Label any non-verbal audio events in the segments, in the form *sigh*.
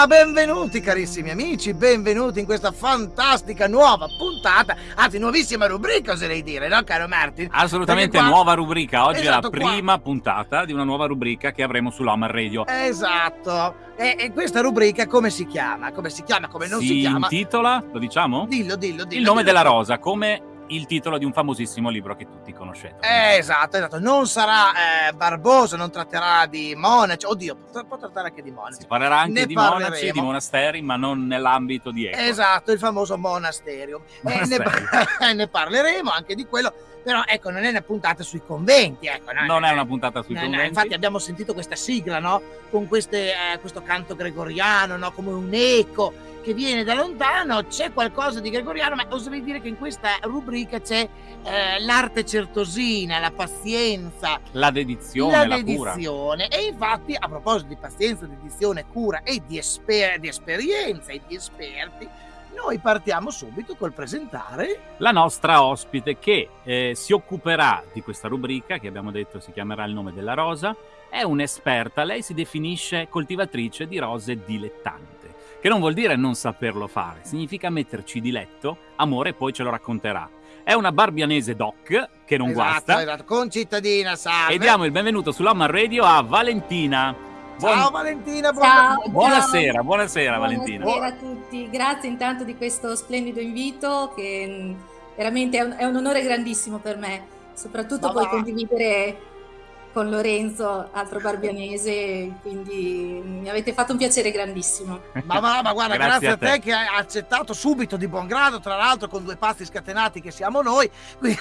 Ma benvenuti carissimi amici, benvenuti in questa fantastica nuova puntata, anzi nuovissima rubrica oserei dire, no caro Martin? Assolutamente qua- nuova rubrica, oggi Esatto, è qua- la prima puntata di una nuova rubrica che avremo sull'Omar Radio. Esatto, e, e questa rubrica come si chiama? Come si chiama? Come non si, chiama? intitola, lo diciamo? Dillo, dillo, dillo. Il nome dillo. della rosa, come il titolo di un famosissimo libro che tutti conoscete. Eh, esatto, esatto, non sarà eh, barboso, non tratterà di monaci, oddio, può, può trattare anche di monaci. Si parlerà anche Ne di monaci, parleremo. di monasteri, ma non nell'ambito di Eco. Esatto, il famoso monasterium. E ne, Monasterium. *laughs* ne parleremo anche di quello, però ecco, non è una puntata sui conventi, ecco. no, Non no, è una puntata sui no, no, conventi. infatti abbiamo sentito questa sigla, no? Con queste, eh, questo canto gregoriano, no? Come un eco che viene da lontano, c'è qualcosa di gregoriano, ma oserei dire che in questa rubrica c'è eh, l'arte certosina, la pazienza, La dedizione, la la, cura. dedizione. E infatti, a proposito di pazienza, dedizione, cura e di, esper- di esperienza e di esperti, noi partiamo subito col presentare. La nostra ospite che eh, si occuperà di questa rubrica, che abbiamo detto si chiamerà Il nome della rosa, è un'esperta, lei si definisce coltivatrice di rose dilettante, che non vuol dire non saperlo fare, significa metterci di letto, amore, poi ce lo racconterà. È una barbianese doc, che non esatto, guasta, esatto, concittadina, salve. e diamo il benvenuto sull'Omar Radio a Valentina. Buon- Ciao Valentina, buon- Ciao, Buonasera, ciao. buonasera Valentina. Buonasera a tutti, grazie intanto di questo splendido invito che mh, veramente è un, è un onore grandissimo per me, soprattutto poi condividere con Lorenzo, altro barbianese, quindi mi avete fatto un piacere grandissimo. Ma, ma- ma guarda, grazie, Grazie a a te. te. che hai accettato subito di buon grado, tra l'altro con due pazzi scatenati che siamo noi. *laughs* Quindi,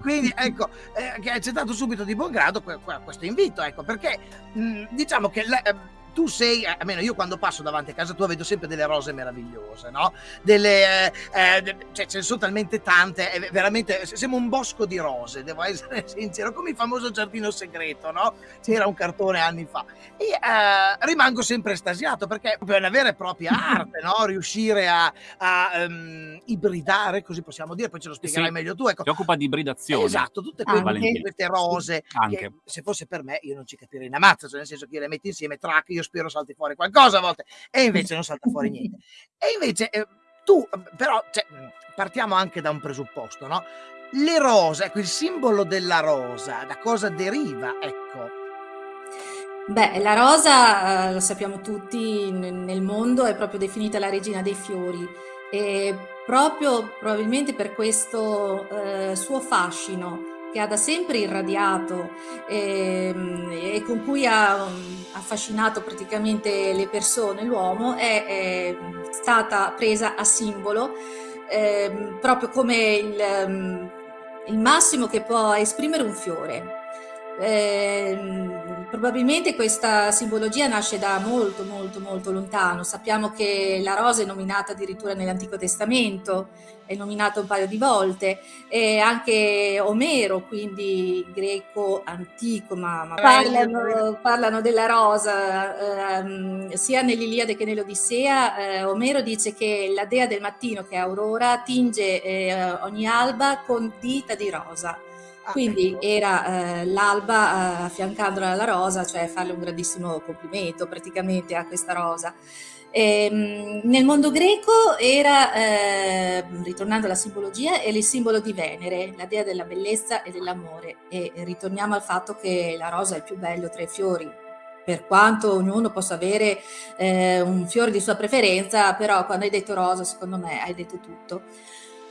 quindi, ecco, eh, che hai accettato subito di buon grado que- que- questo invito, ecco, perché mh, diciamo che la- eh, tu sei, eh, almeno io quando passo davanti a casa tua vedo sempre delle rose meravigliose, no? Delle, eh, eh, de- cioè ce ne sono talmente tante, è veramente, sembra un bosco di rose, devo essere *laughs* sincero, come il famoso giardino segreto, no? C'era un cartone anni fa. E eh, rimango sempre estasiato perché è una vera e propria *laughs* arte, no? Riuscire a, a, ehm, ibridare, così possiamo dire, poi ce lo spiegherai Sì. meglio tu, ecco. Si occupa di ibridazione. Esatto, tutte quelle, queste rose Anche. che se fosse per me io non ci capirei una mazza, cioè nel senso che io le metti insieme, track, io spero salti fuori qualcosa a volte e invece non salta fuori *laughs* niente. E invece eh, tu, però, cioè, partiamo anche da un presupposto, no? Le rose, ecco, il simbolo della rosa, da cosa deriva? Ecco, Beh, la rosa, eh, lo sappiamo tutti, nel mondo è proprio definita la regina dei fiori e proprio probabilmente per questo eh, suo fascino che ha da sempre irradiato ehm, e con cui ha affascinato praticamente le persone, l'uomo, è, è stata presa a simbolo ehm, proprio come il, il massimo che può esprimere un fiore. Ehm, probabilmente questa simbologia nasce da molto molto molto lontano. Sappiamo che la rosa è nominata addirittura nell'Antico Testamento, è nominata un paio di volte, e anche Omero, quindi greco antico, ma, ma parlano, parlano della rosa ehm, sia nell'Iliade che nell'Odissea. Eh, Omero dice che la dea del mattino, che è Aurora, tinge eh, ogni alba con dita di rosa. Quindi era eh, l'alba eh, affiancandola alla rosa, cioè farle un grandissimo complimento praticamente a questa rosa. Ehm, nel mondo greco era, eh, ritornando alla simbologia, era il simbolo di Venere, la dea della bellezza e dell'amore. E ritorniamo al fatto che la rosa è il più bello tra i fiori. Per quanto ognuno possa avere eh, un fiore di sua preferenza, però quando hai detto rosa, secondo me hai detto tutto.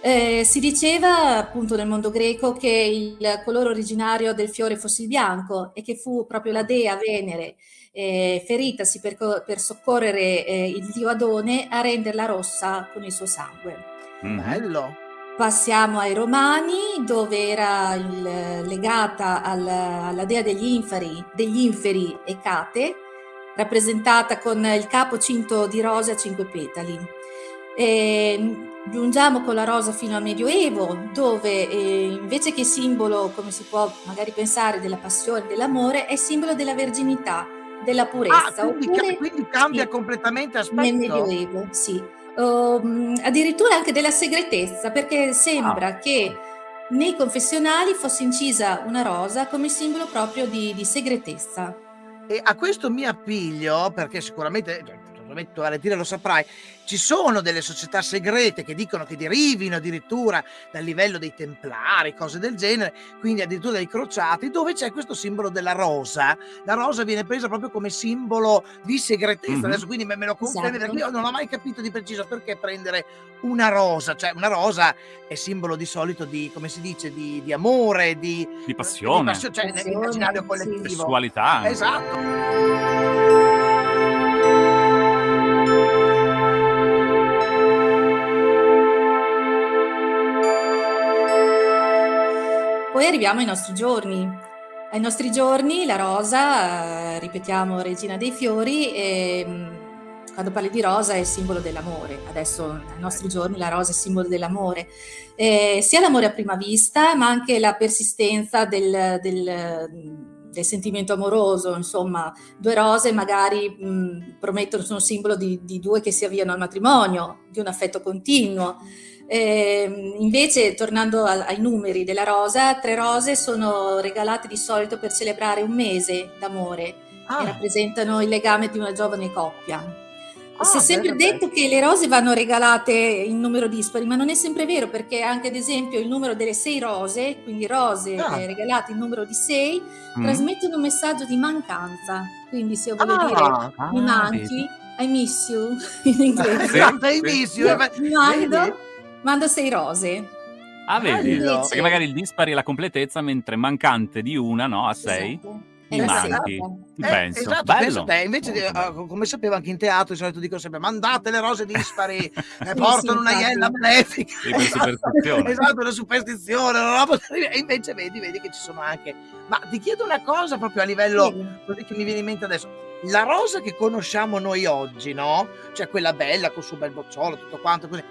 Eh, si diceva appunto nel mondo greco che il colore originario del fiore fosse il bianco e che fu proprio la dea Venere, eh, feritasi per, per soccorrere eh, il dio Adone, a renderla rossa con il suo sangue. Mhm. Bello. Passiamo ai Romani, dove era il- legata al- alla dea degli inferi, degli inferi Ecate, rappresentata con il capo cinto di rose a cinque petali. E giungiamo con la rosa fino al Medioevo, dove eh, invece che simbolo, come si può magari pensare, della passione, dell'amore, è simbolo della verginità, della Ah, purezza, quindi ca oppure quindi cambia sì, completamente nel aspetto? Medioevo, sì. Uhm, addirittura anche della segretezza, perché Ah. sembra che nei confessionali fosse incisa una rosa come simbolo proprio di di segretezza. E a questo mi appiglio perché sicuramente cioè, probabilmente tu Valentina lo saprai, ci sono delle società segrete che dicono che derivino addirittura dal livello dei templari, cose del genere, quindi addirittura dai crociati, dove c'è questo simbolo della rosa. La rosa viene presa proprio come simbolo di segretezza. Mh-mh. Adesso quindi me me lo confermi perché Esatto. io non ho mai capito di preciso perché prendere una rosa, cioè una rosa è simbolo di solito di, come si dice, di di amore, di Di uhm, di passione. passio cioè nell'immaginario Passione, sì. collettivo. Sessualità anche. Esatto. Poi arriviamo ai nostri giorni. Ai nostri giorni la rosa, ehm, ripetiamo regina dei fiori, ehm, quando parli di rosa è simbolo dell'amore. Adesso ai nostri giorni la rosa è simbolo dell'amore. Ehm, sia l'amore a prima vista, ma anche la persistenza del del del sentimento amoroso, insomma, 2 rose magari, mhmm, promettono sono simbolo di di 2 che si avviano al matrimonio, di un affetto continuo. Ehm, invece tornando al ai numeri della rosa, 3 rose sono regalate di solito per celebrare un mese d'amore e Ah. rappresentano il legame di una giovane coppia. Si è Ah, sempre bene. detto che le rose vanno regalate in numero dispari, ma non è sempre vero, perché anche ad esempio il numero delle 6 rose, quindi rose, Ah. regalate in numero di 6, Mh. trasmettono un messaggio di mancanza. Quindi se io voglio dire: Ah. "Mi Ah, vedi. manchi", I miss you *laughs* in inglese, Sì, I miss you, io eh mando vedi? Mando 6 rose. Ah, vedi? Bello. Perché magari il dispari è la completezza, mentre mancante di una, no, a 6, Esatto, mi la Esatto. manchi. sesta. Ci Eh, penso. esatto, Bello. te, invece di uhm, come sapevo anche in teatro di solito dicono sempre: "Mandate le rose dispari, *laughs* e Sì, sì, portano una iella malefica." Superstizione. *laughs* Esatto, una superstizione, una roba e invece vedi vedi che ci sono anche ma ti chiedo una cosa proprio a livello Sì. così che mi viene in mente adesso. La rosa che conosciamo noi oggi, no, cioè quella bella col suo bel bocciolo, tutto quanto così,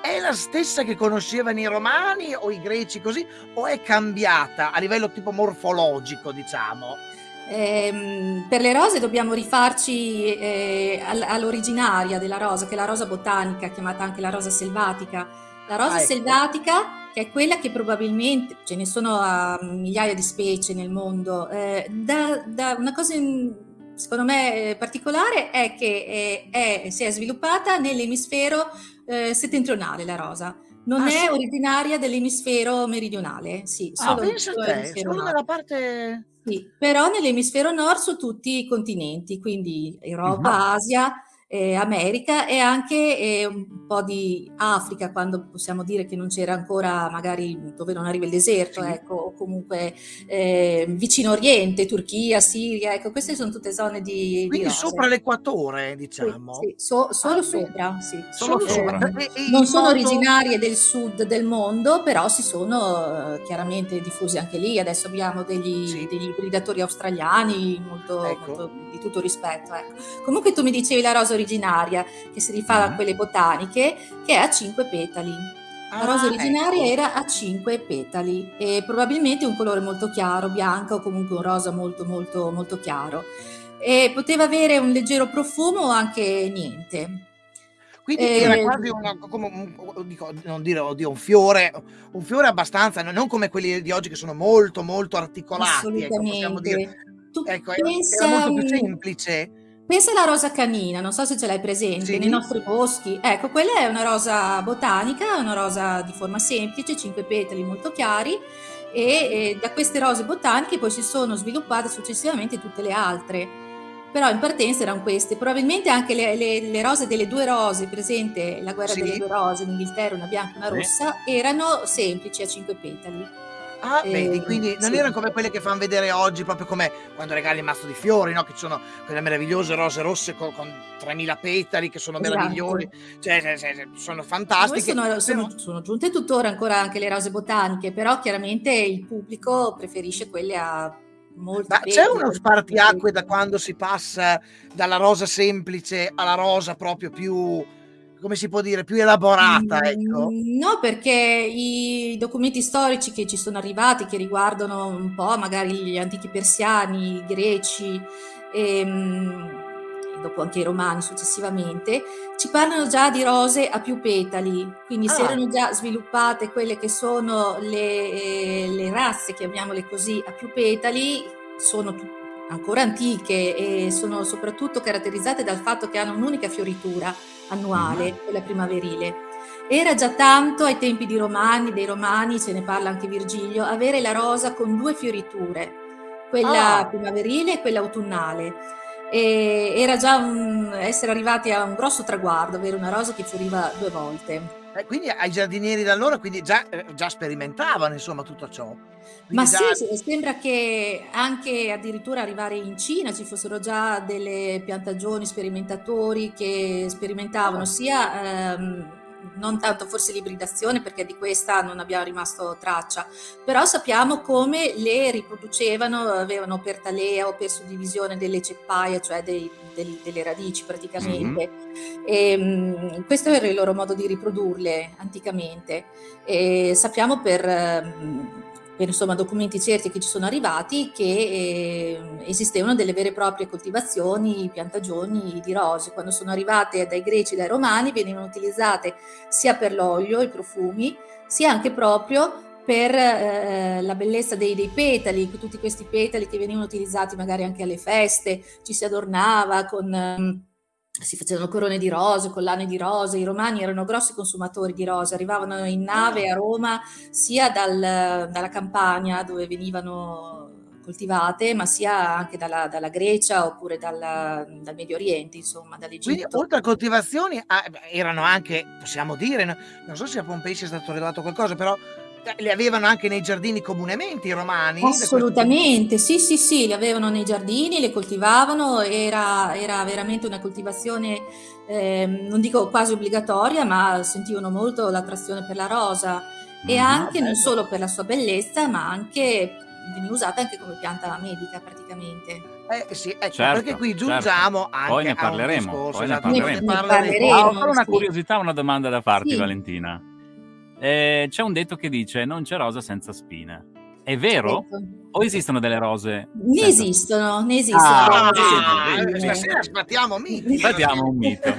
è la stessa che conoscevano i romani o i greci così, o è cambiata a livello tipo morfologico, diciamo? Ehm, per le rose dobbiamo rifarci, al all'originaria della rosa, che è la rosa botanica, chiamata anche la rosa selvatica. La rosa Ah, ecco. selvatica, che è quella che probabilmente ce ne sono a migliaia di specie nel mondo, ehm, da da una cosa in secondo me, ehm, particolare è che, ehm, è si è sviluppata nell'emisfero, ehm, settentrionale la rosa. Non Ah, è sì? originaria dell'emisfero meridionale, sì, Ah, solo te, solo nella parte Sì, però nell'emisfero nord su tutti i continenti, quindi. Europa, Asia, ehm, America e anche, ehm, un po' di Africa, quando possiamo dire che non c'era ancora magari dove non arriva il deserto, Sì. ecco, o comunque, ehm, Vicino Oriente, Turchia, Siria, ecco, queste son tutte zone di di Quindi sopra rose. l'equatore, Sì, diciamo? sì, so solo Ah, sopra, sì. Solo Solo sopra. sopra. Non sono modo originarie del sud del mondo, però si sono, uhm, chiaramente diffuse anche lì. Adesso abbiamo degli Sì. degli ibridatori australiani molto Ecco. molto di tutto rispetto, ecco. Comunque tu mi dicevi la rosa originaria, che si rifà a Mh-mh. quelle botaniche, che è a 5 petali. La rosa Ah, originaria ecco. era a 5 petali e probabilmente un colore molto chiaro, bianca o comunque un rosa molto, molto, molto chiaro. E poteva avere un leggero profumo o anche niente. Quindi era quasi una co come un dico non dire oddio un fiore un fiore abbastanza no non come quelli di oggi che sono molto, molto articolati, ecco. Assolutamente. Tu Ecco, era era pensa molto più semplice? Pensa alla rosa canina, non so se ce l'hai presente, nei Sì. nostri boschi. Ecco, quella è una rosa botanica, una rosa di forma semplice, 5 petali molto chiari e, ehm, da queste rose botaniche poi si sono sviluppate successivamente tutte le altre. Però in partenza eran queste. Probabilmente anche le le le rose delle 2 rose, presente La guerra delle Sì. 2 rose in Inghilterra, una bianca e una rossa, erano semplici a 5 petali. Ah, vedi, Ehm, quindi non sì. eran come quelle che fan vedere oggi, proprio come quando regali il mazzo di fiori, no, che ci sono quelle meravigliose rose rosse co con 3000 petali che sono meravigliose, Esatto. cioè se se se sono Poi fantastiche, sono però sono sono giunte tuttora ancora anche le rose botaniche, però chiaramente il pubblico preferisce quelle a molti Ma c'è uno spartiacque da quando si passa dalla rosa semplice alla rosa proprio più come si può dire, più elaborata, ecco? Mhmm, no, perché i documenti storici che ci sono arrivati, che riguardano un po' magari gli antichi persiani, i greci, e, ehm, dopo anche i romani successivamente, ci parlano già di rose a più petali, quindi ah. si erano già sviluppate quelle che sono le, eh, le razze, chiamiamole così, a più petali, sono ancora antiche e sono soprattutto caratterizzate dal fatto che hanno un'unica fioritura annuale, mm. quella primaverile. Era già tanto ai tempi di Romani, dei Romani, ce ne parla anche Virgilio, avere la rosa con due fioriture, quella ah. primaverile e quella autunnale. E era già un, essere arrivati a un grosso traguardo, avere una rosa che fioriva due volte. Eh, quindi ai giardinieri da allora quindi già, eh, già sperimentavano insomma tutto ciò. Quindi Ma già... sì, sembra che anche addirittura arrivare in Cina ci fossero già delle piantagioni, sperimentatori che sperimentavano ah. sia ehm, non tanto forse l'ibridazione perché di questa non abbiamo rimasto traccia, però sappiamo come le riproducevano, avevano per talea o per suddivisione delle ceppaie, cioè dei, dei, delle radici praticamente. Mm-hmm. E, um, questo era il loro modo di riprodurle anticamente. E sappiamo per... Insomma, documenti certi che ci sono arrivati che eh, esistevano delle vere e proprie coltivazioni, piantagioni di rose. Quando sono arrivate dai greci e dai romani venivano utilizzate sia per l'olio, i profumi, sia anche proprio per eh, la bellezza dei, dei, petali, tutti questi petali che venivano utilizzati magari anche alle feste, ci si adornava con... Eh, si facevano corone di rose, collane di rose, i romani erano grossi consumatori di rose, arrivavano in nave a Roma sia dal, dalla Campania dove venivano coltivate, ma sia anche dalla, dalla Grecia oppure dalla, dal Medio Oriente, insomma, dall'Egitto. Quindi oltre a coltivazioni ah, erano anche, possiamo dire, non so se a Pompei sia stato rilevato qualcosa, però le avevano anche nei giardini comunemente i romani? Assolutamente, sì, sì, sì, le avevano nei giardini, le coltivavano, era, era veramente una coltivazione, eh, non dico quasi obbligatoria, ma sentivano molto l'attrazione per la rosa e mm, anche non solo per la sua bellezza, ma anche veniva usata anche come pianta medica praticamente. Eh sì, ecco, certo, perché qui certo. giungiamo certo. anche poi ne parleremo, discorso, poi ne esatto, parleremo. Ne parleremo. Ah, ho una curiosità, una domanda da farti, sì. Valentina. Eh, c'è un detto che dice non c'è rosa senza spine. È vero? O esistono delle rose? Ne senza... esistono, ne esistono. Ah, ah, stasera sbattiamo miti. Sbattiamo un mito.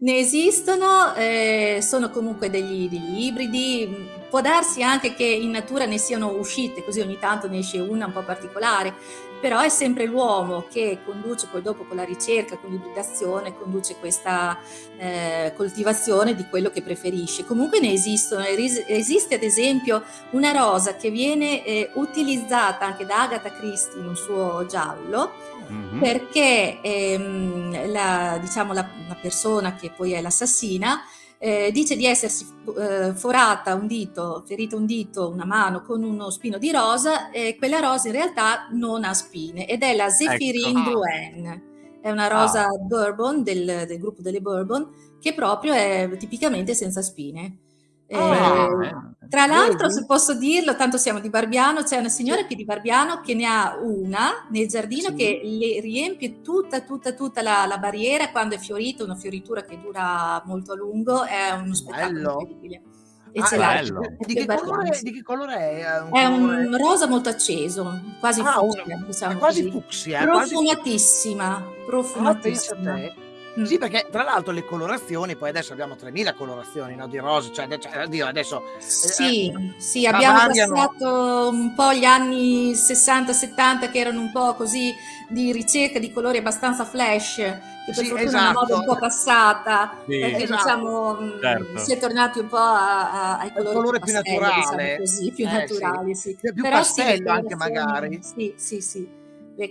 ne esistono, eh, sono comunque degli, degli, ibridi. Può darsi anche che in natura ne siano uscite, così ogni tanto ne esce una un po' particolare, però è sempre l'uomo che conduce poi dopo con la ricerca, con l'ibridazione, conduce questa eh, coltivazione di quello che preferisce. Comunque ne esistono, esiste ad esempio una rosa che viene eh, utilizzata anche da Agatha Christie in un suo giallo, mm-hmm. perché ehm, la, diciamo, la, la persona che poi è l'assassina eh, dice di essersi eh, forata un dito, ferita un dito, una mano con uno spino di rosa e quella rosa in realtà non ha spine ed è la Zephyrin ecco. Drouin. È una rosa ah. Bourbon del, del gruppo delle Bourbon che proprio è tipicamente senza spine. Oh, eh, tra l'altro, se posso dirlo, tanto siamo di Barbiano, c'è una signora qui di Barbiano che ne ha una nel giardino sì. che le riempie tutta, tutta, tutta la, la, barriera quando è fiorita, una fioritura che dura molto a lungo, è uno spettacolo Bello. incredibile. E ah, ce l'ha. Di che, colore, di che, colore, è? Un è colore... un rosa molto acceso, quasi ah, fucsia, diciamo quasi fucsia. Profumatissima, quasi... profumatissima. Ah, Mm. Sì, perché tra l'altro le colorazioni, poi adesso abbiamo 3000 colorazioni no, di rose, cioè, cioè oddio, adesso... Sì, eh, sì abbiamo variano. passato un po' gli anni 60-70 che erano un po' così di ricerca di colori abbastanza flash, che per sì, fortuna esatto. è una moda un po' passata, sì, perché esatto. diciamo mm, certo. si è tornati un po' a, a, ai colori colore più, pastello, diciamo naturale, diciamo così, più eh, naturali, sì. Più, più pastello anche magari. Sì, sì, sì.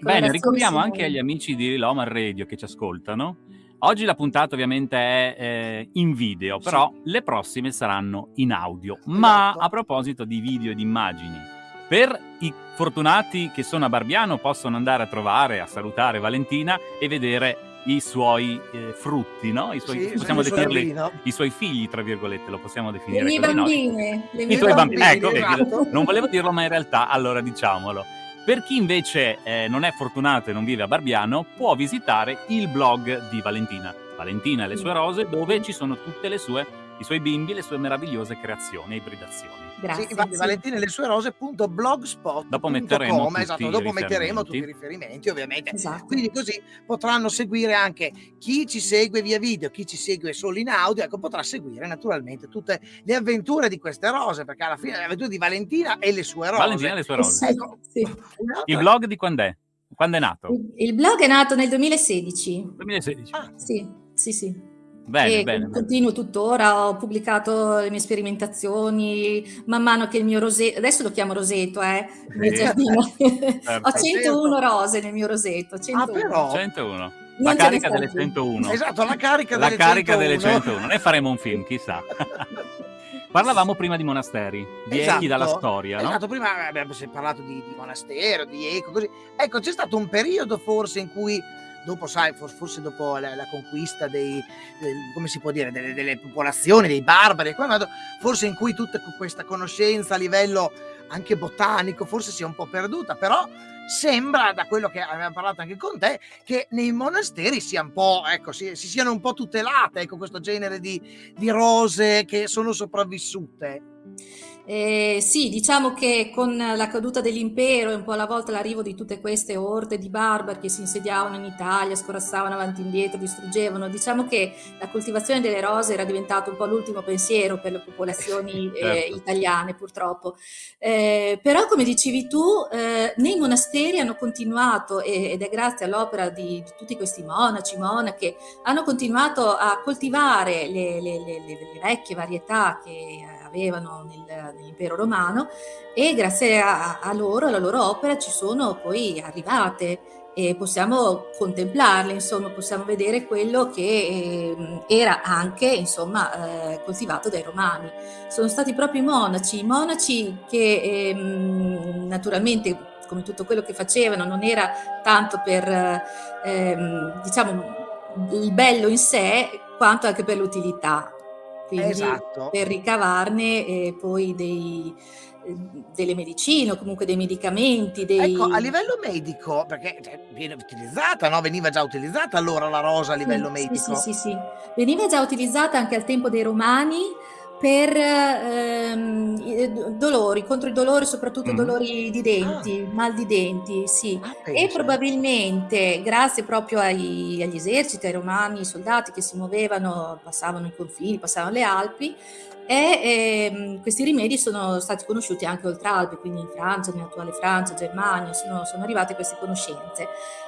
Bene, ricordiamo anche agli amici di Lomar Radio che ci ascoltano Oggi la puntata ovviamente è eh, in video, però sì. le prossime saranno in audio. Ma esatto. a proposito di video e di immagini, per i fortunati che sono a Barbiano possono andare a trovare, a salutare Valentina e vedere i suoi eh, frutti, no? I suoi, sì, possiamo definirli i suoi figli, tra virgolette, lo possiamo definire. Le mie bambine. No? Le mie I tuoi bambini. bambini. Ecco, esatto. non volevo dirlo, ma in realtà allora diciamolo. Per chi invece eh, non è fortunato e non vive a Barbiano, può visitare il blog di Valentina, Valentina e le sue rose, dove ci sono tutte le sue, i suoi bimbi, le sue meravigliose creazioni e ibridazioni. Grazie. Sì, infatti sì. Valentina e le sue rose.blogspot.com Dopo metteremo tutti esatto, i dopo metteremo riferimenti. tutti i riferimenti ovviamente. Esatto. Quindi così potranno seguire anche chi ci segue via video, chi ci segue solo in audio, ecco, potrà seguire naturalmente tutte le avventure di queste rose, perché alla fine le avventure di Valentina e le sue rose. Valentina e le sue rose. sì, Ecco, sì. Il blog di quando è? Quando è nato? Il, il blog è nato nel 2016. 2016. Ah, Sì, sì, sì. Bene, e bene. bene. continuo tuttora, ho pubblicato le mie sperimentazioni, man mano che il mio rosetto, adesso lo chiamo roseto, eh, Sì. giardino. *laughs* Certo. ho 101 rose nel mio roseto, 101. Ah, però 101. Non La ne carica delle più. 101. esatto, la carica La delle carica 101. delle 101. Noi faremo un film, chissà. *laughs* Parlavamo prima di monasteri, di echi dalla storia, no? Esatto, prima abbiamo parlato di, di monastero, di eco, così. Ecco, c'è stato un periodo forse in cui, dopo, sai, for- forse dopo la, la conquista dei, del- come si può dire, delle, delle popolazioni, dei barbari, forse in cui tutta questa conoscenza a livello anche botanico forse si è un po' perduta, però sembra, da quello che abbiamo parlato anche con te, che nei monasteri sia ecco, si, si siano un po' tutelate, ecco, questo genere di, di rose che sono sopravvissute. Eh, sì, diciamo che con la caduta dell'impero e un po' alla volta l'arrivo di tutte queste orde di barbari che si insediavano in Italia, scorazzavano avanti e indietro, distruggevano, diciamo che la coltivazione delle rose era diventato un po' l'ultimo pensiero per le popolazioni eh, Certo. italiane purtroppo. Eh, però come dicevi tu, eh, nei monasteri hanno continuato, ed è grazie all'opera di, di tutti questi monaci, monache, hanno continuato a coltivare le, le- le- le- le vecchie varietà che eh, avevano nel- nell'impero romano e grazie a, a loro, alla loro opera, ci sono poi arrivate e possiamo contemplarle, insomma, possiamo vedere quello che ehm, era anche, insomma, eh, coltivato dai romani. Sono stati proprio i monaci, i monaci che ehm, naturalmente, come tutto quello che facevano, non era tanto per, ehm, diciamo, il bello in sé, quanto anche per l'utilità. Quindi Esatto. per ricavarne eh, poi dei, eh, delle medicine o comunque dei medicamenti, dei... Ecco, a livello medico, perché cioè, viene utilizzata, no? Veniva già utilizzata allora la rosa a livello Sì, medico. Sì, sì, sì, sì. Veniva già utilizzata anche al tempo dei Romani per ehm, do- dolori, contro i dolori, soprattutto Mhm. dolori di denti, mal di denti, sì. Ah, E probabilmente grazie proprio ai- agli eserciti, ai romani, ai soldati che si muovevano, passavano i confini, passavano le Alpi, e ehm, questi rimedi sono stati conosciuti anche oltre Alpi, quindi in Francia, nell'attuale Francia, Germania, sono, sono arrivate queste conoscenze.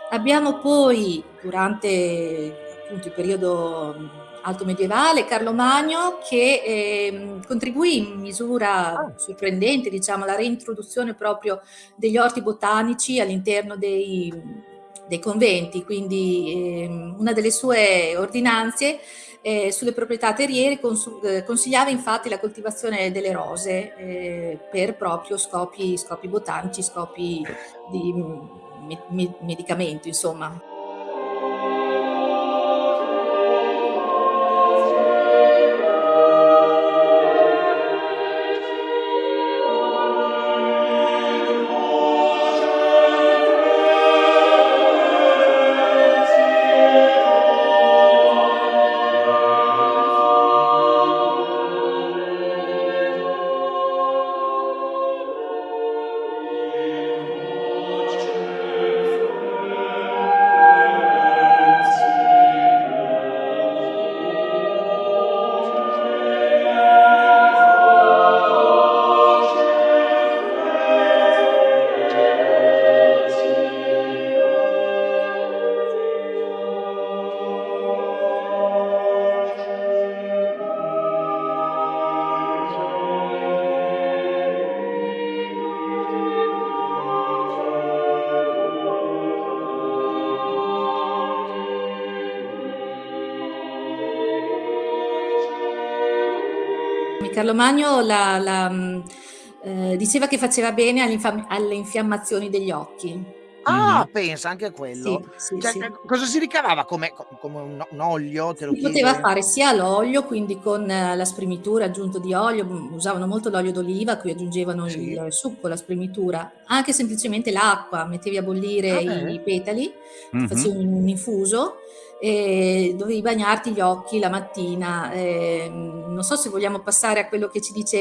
Abbiamo poi, durante appunto il periodo alto medievale, Carlo Magno che ehm, contribuì in misura Ah. sorprendente, diciamo, alla reintroduzione proprio degli orti botanici all'interno dei, dei conventi, quindi ehm, una delle sue ordinanze eh, sulle proprietà terriere eh, consigliava infatti la coltivazione delle rose eh, per proprio scopi, scopi botanici, scopi di me- me- medicamento, insomma. Carlo Magno la- la, mh, eh, diceva che faceva bene alle, alle infiammazioni degli occhi. Ah, Mhm. pensa anche a quello. Sì, sì, Cioè, sì. eh, cosa si ricavava come, co- come un, un olio? Te lo Si poteva chiede? fare sia l'olio, quindi con eh, la spremitura aggiunto di olio, mm, usavano molto l'olio d'oliva, cui aggiungevano Sì. il succo, la spremitura, anche semplicemente l'acqua, mettevi a bollire Ah, i petali, Mhm. facevi un infuso e dovevi bagnarti gli occhi la mattina. Eh, non so se vogliamo passare a quello che ci dice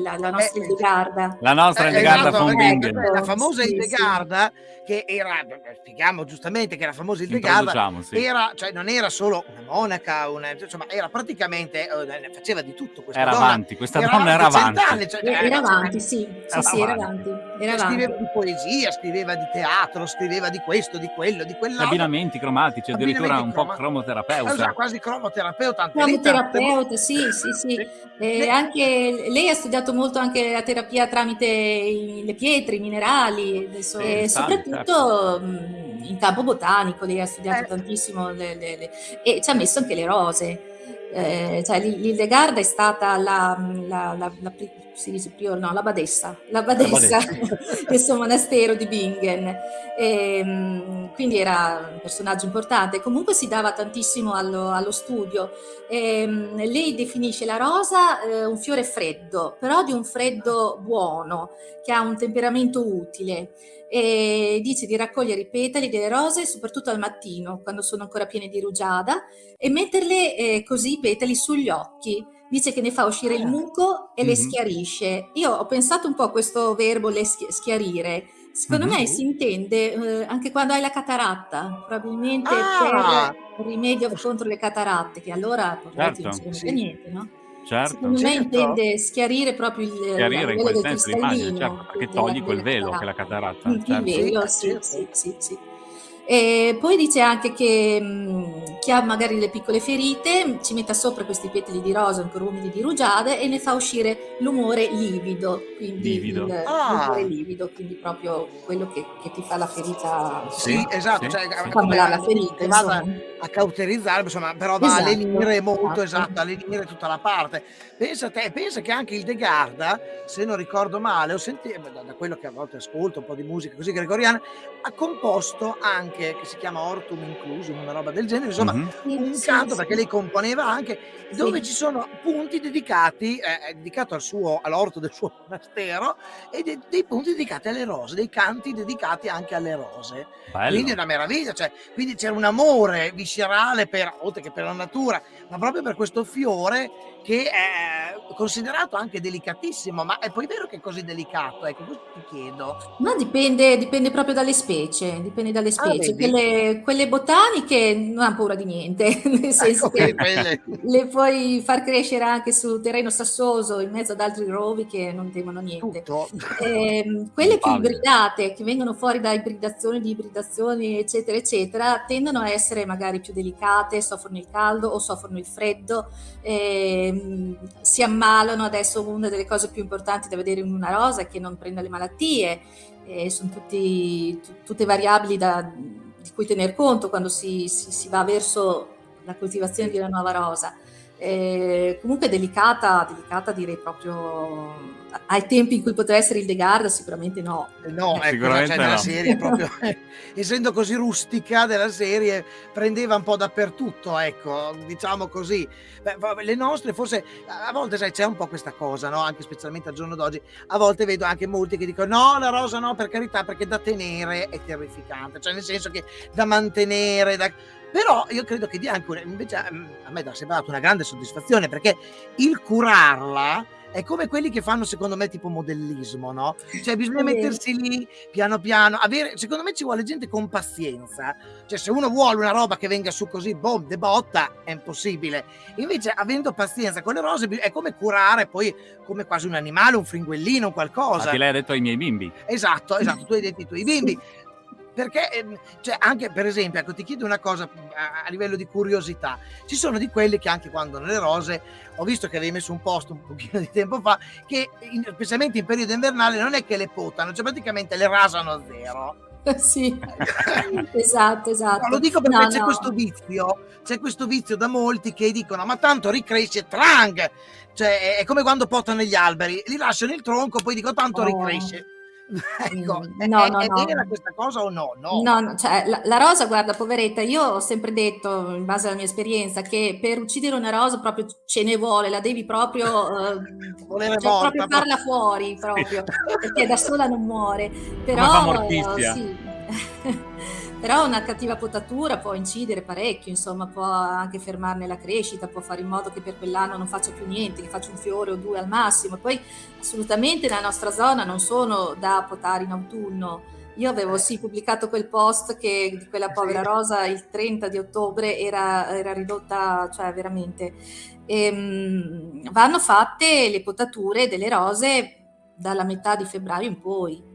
la, la nostra eh, Hildegarda. La nostra Hildegarda esatto, von Bingen. La famosa sì, Hildegarda sì che era, spieghiamo giustamente che la famosa Hildegarda sì. era, cioè non era solo una monaca, una, insomma era praticamente, eh, faceva di tutto questa era donna. avanti, questa era donna era avanti. Anni, cioè, era, era avanti, sì, era sì, era avanti. Era scriveva avanti. di poesia, scriveva di teatro, scriveva di questo, di quello, di quell'altro. Abbinamenti cromatici, addirittura un po' cromoterapeuta. Esatto, quasi cromoterapeuta. Cromoterapeuta, sì, sì, sì. E anche lei ha studiato molto anche la terapia tramite le pietre, i minerali, adesso, e soprattutto certo. in campo botanico, lei ha studiato eh. tantissimo le, le, le, e ci ha messo anche le rose. Eh, cioè, l'Hildegard è stata la, la, la, la si dice prior, no, la badessa, la badessa del *laughs* suo monastero di Bingen. E, ehm, quindi era un personaggio importante. Comunque si dava tantissimo allo, allo studio. E, ehm, lei definisce la rosa eh, un fiore freddo, però di un freddo buono, che ha un temperamento utile. E dice di raccogliere i petali delle rose soprattutto al mattino, quando sono ancora piene di rugiada, e metterle eh, così i petali sugli occhi dice che ne fa uscire il ah. muco e mm-hmm. le schiarisce. Io ho pensato un po' a questo verbo le schiarire. Secondo mm-hmm. me si intende eh, anche quando hai la cataratta, probabilmente ah. per rimedio contro le cataratte, che allora certo. non serve sì. niente, no? Certo. Secondo certo. me intende schiarire proprio il, schiarire in quel senso l'immagine, certo, perché togli quel velo che è la cataratta. Il certo. velo, sì, sì, sì, sì. E poi dice anche che mh, chi ha magari le piccole ferite ci metta sopra questi petali di rosa ancora umidi di rugiade e ne fa uscire l'umore livido, quindi livido. Il, ah. l'umore livido, quindi proprio quello che, che ti fa la ferita. Sì, esatto, sì, cioè, sì. come la, la ferita, vada a cauterizzare, insomma, però va esatto, a lenire molto, esatto, esatto a lenire tutta la parte. Pensa te, pensa che anche il De Garda, se non ricordo male, ho sentito, da quello che a volte ascolto, un po' di musica così gregoriana, ha composto anche anche che si chiama Ortum Inclusum, una roba del genere, insomma mm-hmm. un sì, canto sì. perché lei componeva anche dove sì. ci sono punti dedicati, eh, dedicato al suo, all'orto del suo monastero e de- dei punti dedicati alle rose, dei canti dedicati anche alle rose. Bello. Quindi è una meraviglia, cioè, quindi c'era un amore viscerale per, oltre che per la natura, ma proprio per questo fiore che è considerato anche delicatissimo, ma è poi vero che è così delicato? Ecco, questo ti chiedo. Ma dipende, dipende proprio dalle specie, dipende dalle ah, specie. Ah, quelle, quelle, botaniche non hanno paura di niente, *laughs* nel senso ecco, che le puoi far crescere anche su terreno sassoso in mezzo ad altri rovi che non temono niente. Eh, *laughs* quelle più ibridate, che vengono fuori da ibridazioni, di ibridazioni, eccetera, eccetera, tendono a essere magari più delicate, soffrono il caldo o soffrono il freddo. Eh, si ammalano. Adesso una delle cose più importanti da vedere in una rosa è che non prenda le malattie, eh, sono tutti, tutte variabili da, di cui tener conto quando si, si, si, va verso la coltivazione di una nuova rosa. Eh, comunque delicata, delicata direi proprio ai tempi in cui poteva essere il De Garda sicuramente no. Eh, no, ecco, sicuramente cioè, no. serie proprio, *laughs* essendo così rustica della serie, prendeva un po' dappertutto, ecco, diciamo così. Beh, le nostre forse, a volte sai, c'è un po' questa cosa, no? Anche specialmente al giorno d'oggi, a volte vedo anche molti che dicono no, la rosa no, per carità, perché da tenere è terrificante, cioè nel senso che da mantenere, da però io credo che dia anche una, invece a me dà sempre dato una grande soddisfazione perché il curarla è come quelli che fanno secondo me tipo modellismo, no? Cioè bisogna mettersi lì piano piano, avere, secondo me ci vuole gente con pazienza, cioè se uno vuole una roba che venga su così, boom, de botta, è impossibile. Invece avendo pazienza con le rose è come curare poi come quasi un animale, un fringuellino, qualcosa. Che lei ha detto ai miei bimbi. Esatto, esatto, tu hai detto ai tuoi bimbi. Perché, ehm, cioè, anche per esempio, ecco, ti chiedo una cosa a, a, livello di curiosità. Ci sono di quelli che anche quando nelle rose, ho visto che avevi messo un post un pochino di tempo fa, che in, specialmente in periodo invernale non è che le potano, cioè praticamente le rasano a zero. *laughs* sì, *laughs* esatto, esatto. No, lo dico perché no, c'è no. questo vizio, c'è questo vizio da molti che dicono ma tanto ricresce trang, cioè è come quando potano gli alberi, li lasciano il tronco, poi dico tanto oh. ricresce *laughs* ecco, no, è, no, è no. vera questa cosa o no? No, no cioè, la, la, rosa, guarda, poveretta, io ho sempre detto, in base alla mia esperienza, che per uccidere una rosa proprio ce ne vuole, la devi proprio, *laughs* eh, cioè, proprio farla fuori, *laughs* proprio, perché da sola non muore. Però, sì. Però una cattiva potatura può incidere parecchio, insomma, può anche fermarne la crescita, può fare in modo che per quell'anno non faccia più niente, che faccia un fiore o due al massimo. Poi assolutamente nella nostra zona non sono da potare in autunno. Io avevo sì pubblicato quel post che di quella povera rosa il 30 di ottobre era, era ridotta, cioè veramente. E, ehm, vanno fatte le potature delle rose dalla metà di febbraio in poi.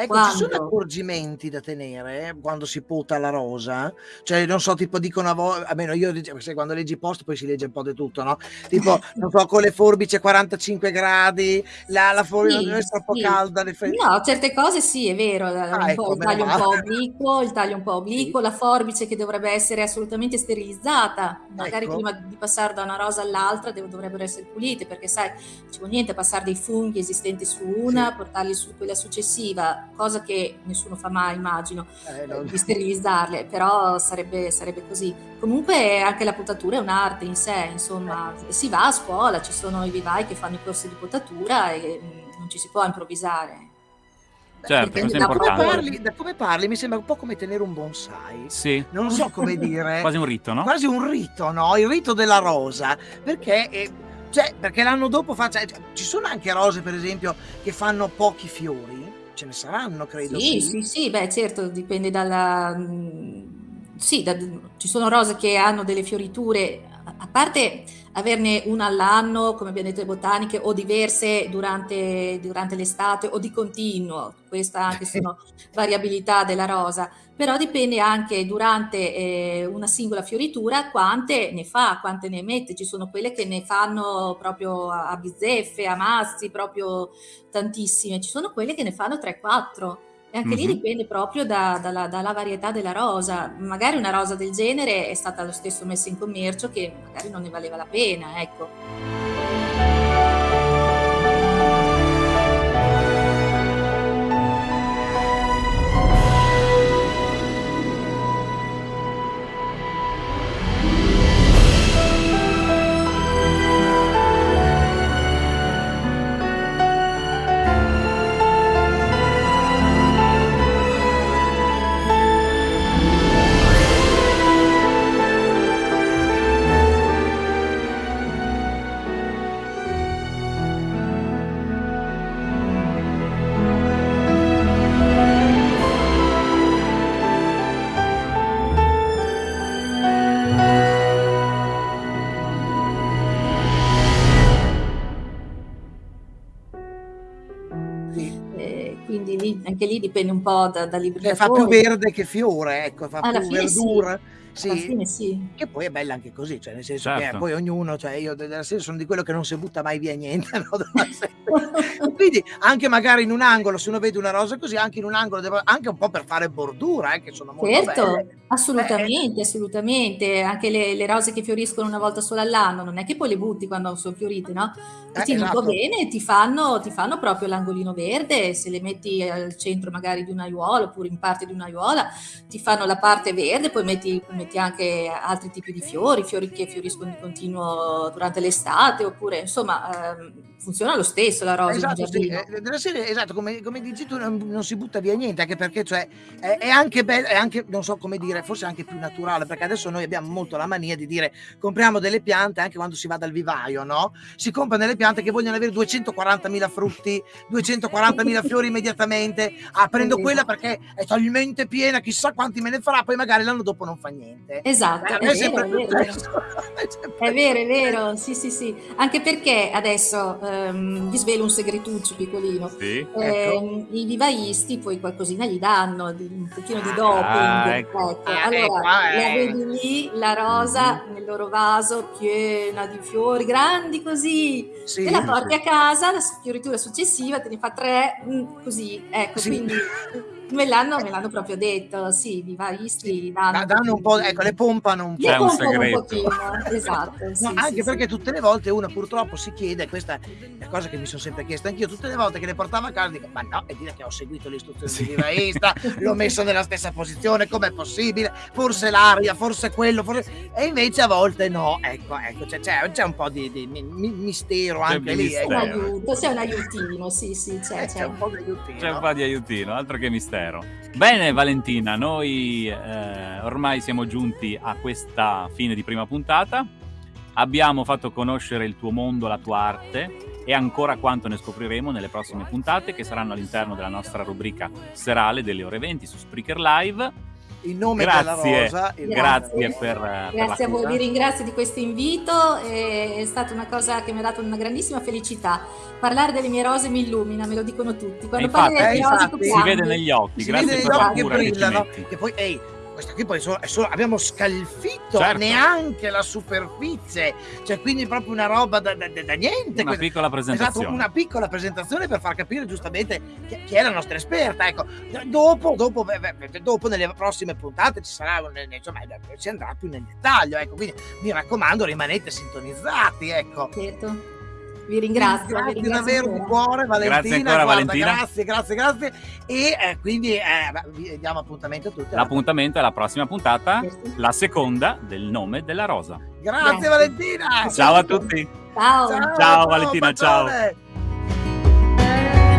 Ecco, ci sono accorgimenti da tenere quando si pota la rosa? Cioè, non so, tipo dicono a voi, almeno io se quando leggi post poi si legge un po' di tutto, no? Tipo, *laughs* non so, con le forbici a 45 gradi, la, la forbice non è troppo sì. calda. Le fe... No, certe cose sì, è vero, ah, ecco, il taglio un po' obliquo, il taglio un po' *laughs* obliquo, sì. la forbice che dovrebbe essere assolutamente sterilizzata, magari ecco. prima di passare da una rosa all'altra dovrebbero essere pulite, perché sai, non ci vuole niente passare dei funghi esistenti su una, sì. portarli su quella successiva cosa che nessuno fa mai, immagino, eh, non... di sterilizzarle, però sarebbe, sarebbe, così. Comunque anche la potatura è un'arte in sé, insomma, si va a scuola, ci sono i vivai che fanno i corsi di potatura e mm, non ci si può improvvisare. Certo, da, come parli, da, come parli, mi sembra un po' come tenere un bonsai. Sì. Non so come dire. *laughs* Quasi un rito, no? Quasi un rito, no? Il rito della rosa. Perché, eh, cioè, perché l'anno dopo fa... Cioè, ci sono anche rose, per esempio, che fanno pochi fiori ce ne saranno, credo. Sì, sì, sì, beh, certo, dipende dalla... Mm, sì, da... ci sono rose che hanno delle fioriture, a parte averne una all'anno, come abbiamo detto le botaniche, o diverse durante, durante l'estate o di continuo, questa anche sono *laughs* variabilità della rosa però dipende anche durante eh, una singola fioritura quante ne fa, quante ne emette. Ci sono quelle che ne fanno proprio a bizzeffe, a mazzi, proprio tantissime. Ci sono quelle che ne fanno 3-4. E anche mm-hmm. lì dipende proprio da, dalla, dalla, varietà della rosa. Magari una rosa del genere è stata lo stesso messa in commercio che magari non ne valeva la pena, ecco. Dipende un po' da, da libri. Cioè, fa più verde che fiore, ecco, fa Alla più verdura. Sì. Sì. Fine, sì. Che poi è bella anche così, cioè nel senso certo. che poi ognuno, cioè io della sera sono di quello che non si butta mai via niente, *laughs* no? quindi anche magari in un angolo, se uno vede una rosa così, anche in un angolo, anche un po' per fare bordura, eh, che sono molto certo, belle. assolutamente, eh. assolutamente, anche le, le, rose che fioriscono una volta sola all'anno, non è che poi le butti quando sono fiorite, no? Ti eh, tieni esatto. un po' bene, ti fanno, ti fanno proprio l'angolino verde, se le metti al centro magari di un'aiuola oppure in parte di un'aiuola, ti fanno la parte verde, poi metti, metti anche altri tipi di fiori, fiori che fioriscono di continuo durante l'estate, oppure insomma ehm, funziona lo stesso la rosa. Esatto, sì, eh, serie, esatto come, come, dici tu non, non, si butta via niente, anche perché cioè, è, è, anche bello, è anche, non so come dire, forse anche più naturale, perché adesso noi abbiamo molto la mania di dire compriamo delle piante anche quando si va dal vivaio, no? Si comprano delle piante che vogliono avere 240.000 frutti, 240.000 fiori immediatamente, ah prendo quella perché è talmente piena, chissà quanti me ne farà, poi magari l'anno dopo non fa niente. Esatto, eh, è, è, vero, *laughs* è, vero. è vero, è vero, sì sì sì, anche perché adesso ehm, vi svelo un segretuccio piccolino. Sì, eh, ecco. I vivaisti poi qualcosina gli danno, un pochino di doping. Ah, ecco. ecco. Ah, allora, ecco, la eh. vedi lì, la rosa mm-hmm. nel loro vaso piena di fiori, grandi così. Sì, te la porti sì. a casa, la fioritura successiva te ne fa tre, mm, così. Ecco, sì. quindi *laughs* Me l'hanno, me l'hanno proprio detto, sì, vivaisti danno, danno un po', ecco, le pompano un po'. Le pompano un, pochino, esatto. Sì, no, sì, anche sì, perché tutte le volte uno purtroppo si chiede, questa è la cosa che mi sono sempre chiesto anch'io, tutte le volte che le portavo a casa dico, ma no, e dire che ho seguito l'istruzione sì. di vivaista, l'ho messo nella stessa posizione, com'è possibile? Forse l'aria, forse quello, forse... E invece a volte no, ecco, ecco, c'è, c'è, c'è un po' di, di mi, mistero anche lì. Ecco. Un aiuto, c'è un aiutino, sì, sì, c'è, eh, c'è. c'è un po' di aiutino. C'è un po' di aiutino, altro che mistero. Mistero. Bene Valentina, noi eh, ormai siamo giunti a questa fine di prima puntata. Abbiamo fatto conoscere il tuo mondo, la tua arte e ancora quanto ne scopriremo nelle prossime puntate che saranno all'interno della nostra rubrica serale delle ore 20 su Spreaker Live in nome grazie, della Rosa. Grazie, grazie per, grazie per a voi, vi ringrazio di questo invito, è stata una cosa che mi ha dato una grandissima felicità. Parlare delle mie rose mi illumina, me lo dicono tutti. Quando infatti, parli delle eh, rose infatti, si vede negli occhi, si grazie vede per la che cura brillano, che, che poi ehi, questa qui poi solo, solo, abbiamo scalfitto Certo. neanche la superficie, cioè quindi proprio una roba da, da- da- niente. una questa- piccola presentazione. Esatto, una piccola presentazione per far capire giustamente chi, chi è la nostra esperta. Ecco, dopo, dopo, dopo nelle prossime puntate ci sarà, insomma, si andrà più nel dettaglio. Ecco, quindi mi raccomando, rimanete sintonizzati. Ecco. Certo. Vi ringrazio. vi Grazie ringrazio davvero di ancora. cuore, Valentina. Grazie ancora, guarda, Valentina. Grazie, grazie, grazie. E eh, quindi eh, vi diamo appuntamento a tutti. L'appuntamento è la prossima puntata, Certo. la seconda del nome della rosa. Grazie, Grazie. Valentina. Ciao a tutti. Ciao. Ciao, Valentina, ciao. bacione.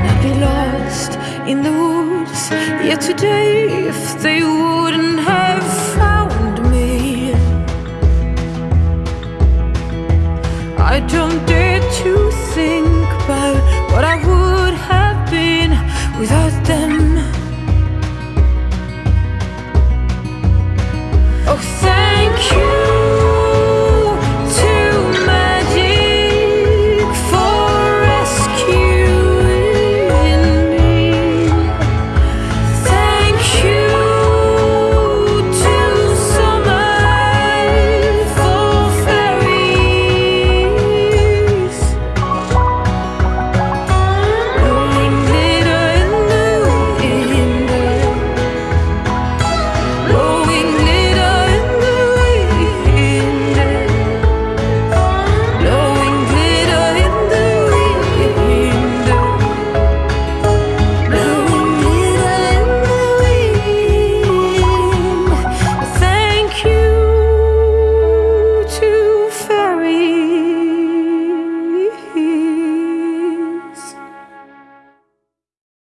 I'd be lost in the woods. Yet today, if they wouldn't have found I don't dare to think about what I